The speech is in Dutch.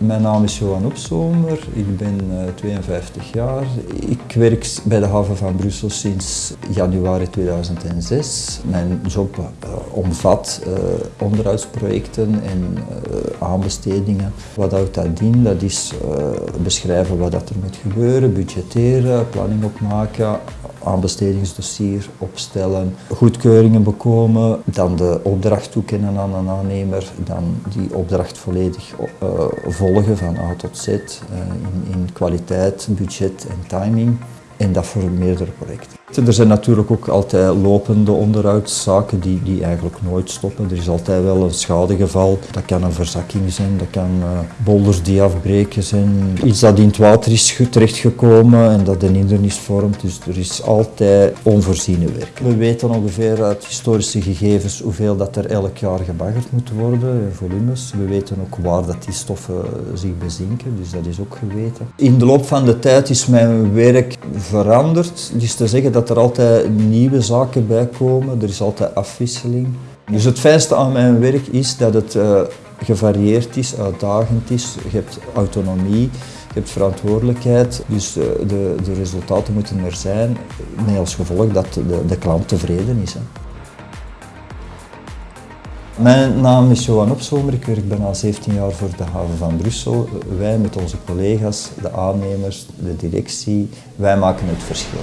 Mijn naam is Johan Opzomer, ik ben 52 eh, jaar. Ik werk bij de haven van Brussel sinds januari 2006. Mijn job uh, omvat uh, onderhoudsprojecten en aanbestedingen. Wat houdt dat in? Dat is beschrijven wat er moet gebeuren, budgetteren, planning opmaken, aanbestedingsdossier opstellen, goedkeuringen bekomen, dan de opdracht toekennen aan een aannemer, dan die opdracht volledig uh, volgen van A tot Z uh, in, in kwaliteit, budget en timing en dat voor meerdere projecten. Er zijn natuurlijk ook altijd lopende onderhoudszaken die, die eigenlijk nooit stoppen. Er is altijd wel een schadegeval. Dat kan een verzakking zijn, dat kan uh, bolders die afbreken zijn. Iets dat in het water is terechtgekomen en dat een hindernis vormt. Dus er is altijd onvoorziene werk. We weten ongeveer uit historische gegevens hoeveel dat er elk jaar gebaggerd moet worden, volumes. We weten ook waar dat die stoffen zich bezinken, dus dat is ook geweten. In de loop van de tijd is mijn werk veranderd. Dus te zeggen dat dat er altijd nieuwe zaken bij komen, er is altijd afwisseling. Dus het fijnste aan mijn werk is dat het uh, gevarieerd is, uitdagend is. Je hebt autonomie, je hebt verantwoordelijkheid, dus uh, de, de, resultaten moeten er zijn, met als gevolg dat de, de klant tevreden is. Hè. Mijn naam is Johan Opzomer, ik werk bijna 17 jaar voor de haven van Brussel. Wij met onze collega's, de aannemers, de directie, wij maken het verschil.